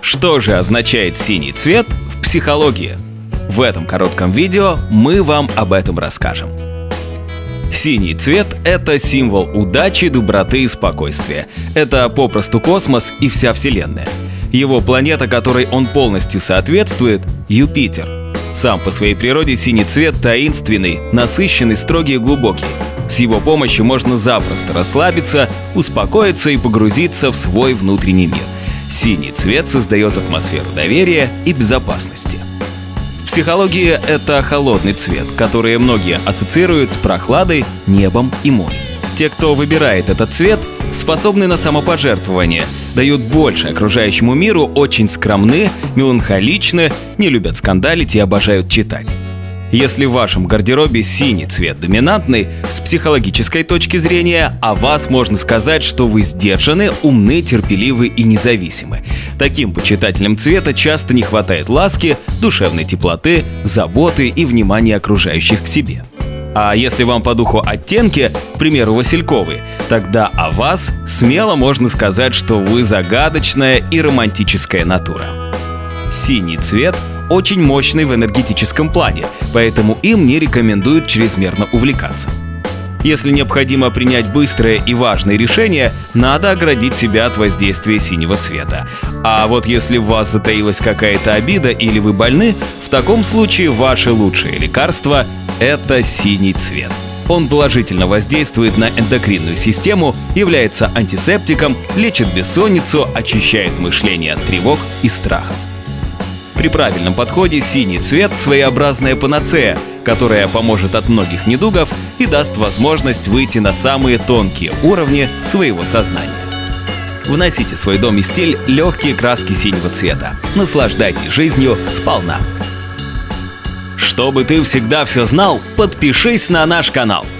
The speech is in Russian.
Что же означает синий цвет в психологии? В этом коротком видео мы вам об этом расскажем. Синий цвет – это символ удачи, доброты и спокойствия. Это попросту космос и вся Вселенная. Его планета, которой он полностью соответствует – Юпитер. Сам по своей природе синий цвет таинственный, насыщенный, строгий и глубокий. С его помощью можно запросто расслабиться, успокоиться и погрузиться в свой внутренний мир. Синий цвет создает атмосферу доверия и безопасности. В психологии это холодный цвет, который многие ассоциируют с прохладой, небом и морем. Те, кто выбирает этот цвет, способны на самопожертвование, дают больше окружающему миру, очень скромны, меланхоличны, не любят скандалить и обожают читать. Если в вашем гардеробе синий цвет доминантный, с психологической точки зрения, о вас можно сказать, что вы сдержаны, умны, терпеливы и независимы. Таким почитателям цвета часто не хватает ласки, душевной теплоты, заботы и внимания окружающих к себе. А если вам по духу оттенки, к примеру, васильковые, тогда о вас смело можно сказать, что вы загадочная и романтическая натура. Синий цвет очень мощный в энергетическом плане, поэтому им не рекомендуют чрезмерно увлекаться. Если необходимо принять быстрое и важное решение, надо оградить себя от воздействия синего цвета. А вот если в вас затаилась какая-то обида или вы больны, в таком случае ваше лучшее лекарство – это синий цвет. Он положительно воздействует на эндокринную систему, является антисептиком, лечит бессонницу, очищает мышление от тревог и страхов. При правильном подходе синий цвет – своеобразная панацея, которая поможет от многих недугов и даст возможность выйти на самые тонкие уровни своего сознания. Вносите в свой дом и стиль легкие краски синего цвета. Наслаждайтесь жизнью сполна. Чтобы ты всегда все знал, подпишись на наш канал –